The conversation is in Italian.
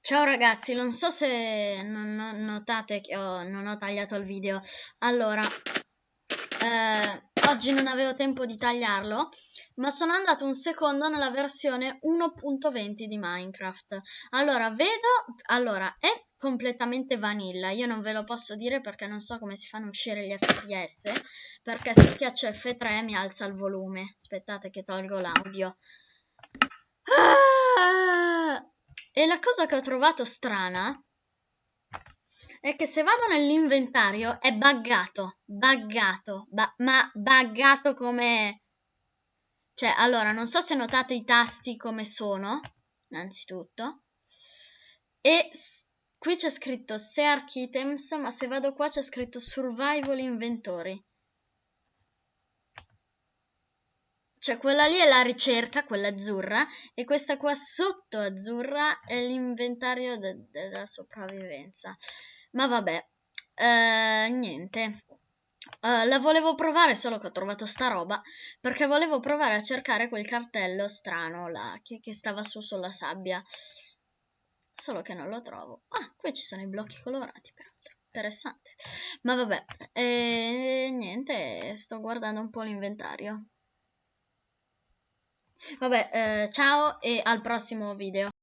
Ciao ragazzi, non so se non notate che ho- non ho tagliato il video. Allora, eh, oggi non avevo tempo di tagliarlo, ma sono andato un secondo nella versione 1.20 di Minecraft. Allora, vedo, allora, è completamente vanilla. Io non ve lo posso dire perché non so come si fanno uscire gli FPS, perché se schiaccio F3 mi alza il volume. Aspettate che tolgo l'audio. Cosa che ho trovato strana è che se vado nell'inventario è buggato, buggato, ba- ma buggato come... Cioè, allora, non so se notate i tasti come sono, innanzitutto. E qui c'è scritto Search Items, ma se vado qua c'è scritto Survival Inventory. Cioè, quella lì è la ricerca, quella azzurra, e questa qua sotto azzurra è l'inventario de- della sopravvivenza. Ma vabbè, eh, niente. Eh, la volevo provare, solo che ho trovato sta roba, perché volevo provare a cercare quel cartello strano là, che, che stava su sulla sabbia. Solo che non lo trovo. Ah, qui ci sono i blocchi colorati, peraltro. Interessante. Ma vabbè, e niente, sto guardando un po' l'inventario. Vabbè, eh, ciao e al prossimo video.